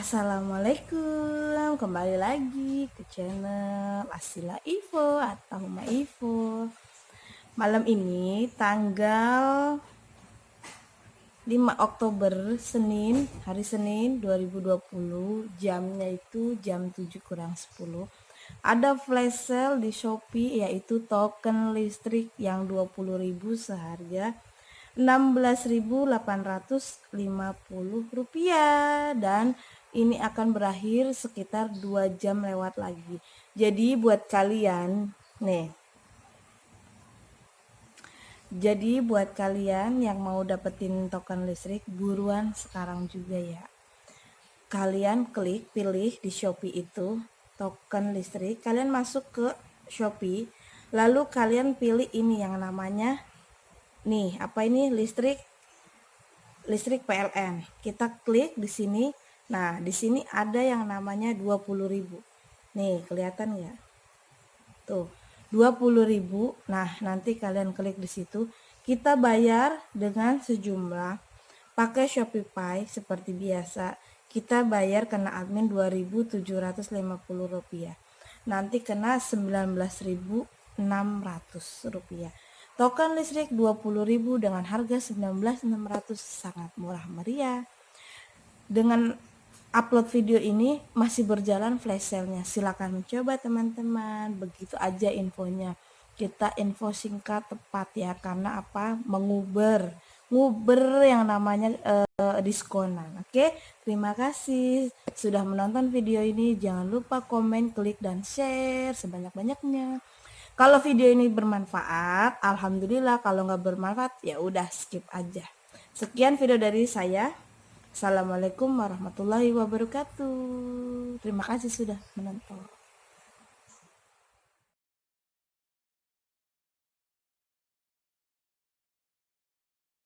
Assalamualaikum, kembali lagi ke channel Asila Info atau Ma Info. Malam ini tanggal 5 Oktober Senin, hari Senin 2020, jamnya itu jam 7 kurang 10. Ada flash sale di Shopee yaitu token listrik yang 20.000 seharga 16.850 rupiah dan ini akan berakhir sekitar 2 jam lewat lagi. Jadi buat kalian nih. Jadi buat kalian yang mau dapetin token listrik buruan sekarang juga ya. Kalian klik pilih di Shopee itu token listrik. Kalian masuk ke Shopee lalu kalian pilih ini yang namanya nih apa ini? Listrik listrik PLN kita klik di sini nah di sini ada yang namanya 20.000 nih kelihatan ya tuh 20.000 nah nanti kalian klik di situ. Kita bayar dengan sejumlah pakai Shopify seperti biasa. Kita bayar kena admin 2.750 rupiah. Nanti kena 19.600 rupiah. Token listrik 20.000 dengan harga 19.600 sangat murah meriah. Dengan upload video ini masih berjalan flash sale-nya. Silakan mencoba teman-teman. Begitu aja infonya. Kita info singkat tepat ya karena apa? Menguber nguber yang namanya uh, diskonan. Oke, terima kasih sudah menonton video ini. Jangan lupa komen, klik dan share sebanyak-banyaknya. Kalau video ini bermanfaat, alhamdulillah. Kalau nggak bermanfaat, ya udah skip aja. Sekian video dari saya. Assalamualaikum warahmatullahi wabarakatuh. Terima kasih sudah menonton.